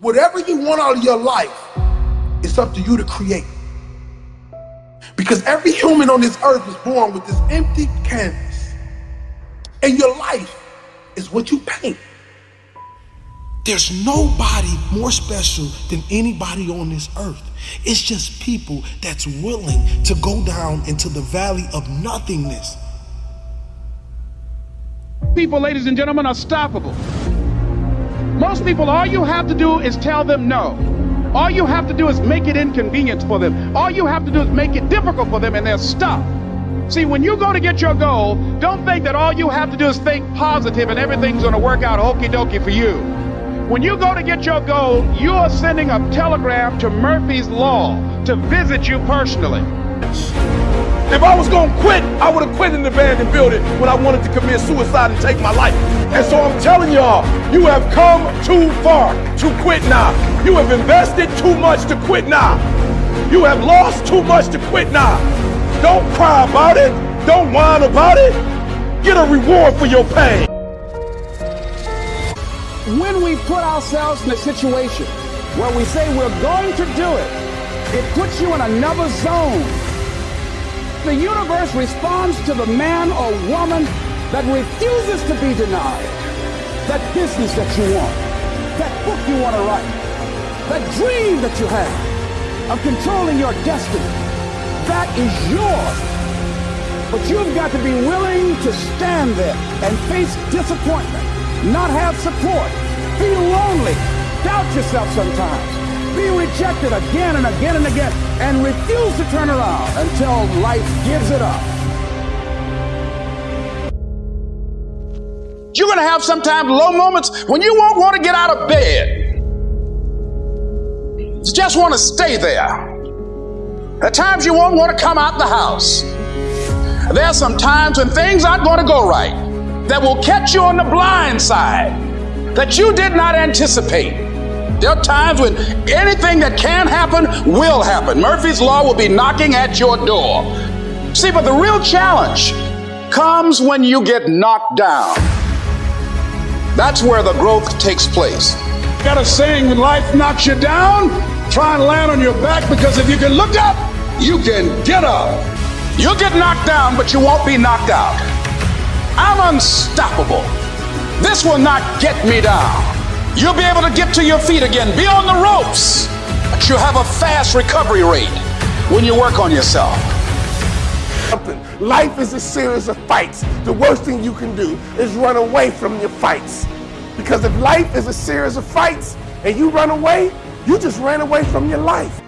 Whatever you want out of your life, it's up to you to create. Because every human on this earth is born with this empty canvas. And your life is what you paint. There's nobody more special than anybody on this earth. It's just people that's willing to go down into the valley of nothingness. People, ladies and gentlemen, are stoppable. Most people, all you have to do is tell them no. All you have to do is make it inconvenient for them. All you have to do is make it difficult for them, and they're stuck. See, when you go to get your goal, don't think that all you have to do is think positive and everything's going to work out okie dokie for you. When you go to get your goal, you are sending a telegram to Murphy's Law to visit you personally. If I was gonna quit, I would have quit in the abandoned building when I wanted to commit suicide and take my life. And so I'm telling y'all, you have come too far to quit now. You have invested too much to quit now. You have lost too much to quit now. Don't cry about it. Don't whine about it. Get a reward for your pain. When we put ourselves in a situation where we say we're going to do it, it puts you in another zone the universe responds to the man or woman that refuses to be denied. That business that you want, that book you want to write, that dream that you have of controlling your destiny, that is yours. But you've got to be willing to stand there and face disappointment, not have support, be lonely, doubt yourself sometimes be rejected again and again and again and refuse to turn around until life gives it up. You're going to have sometimes low moments when you won't want to get out of bed. You just want to stay there. At times you won't want to come out the house. There are some times when things aren't going to go right that will catch you on the blind side that you did not anticipate. There are times when anything that can happen will happen. Murphy's Law will be knocking at your door. See, but the real challenge comes when you get knocked down. That's where the growth takes place. Got a saying when life knocks you down, try and land on your back because if you can look up, you can get up. You'll get knocked down, but you won't be knocked out. I'm unstoppable. This will not get me down. You'll be able to get to your feet again, be on the ropes, but you have a fast recovery rate when you work on yourself. Life is a series of fights. The worst thing you can do is run away from your fights. Because if life is a series of fights and you run away, you just ran away from your life.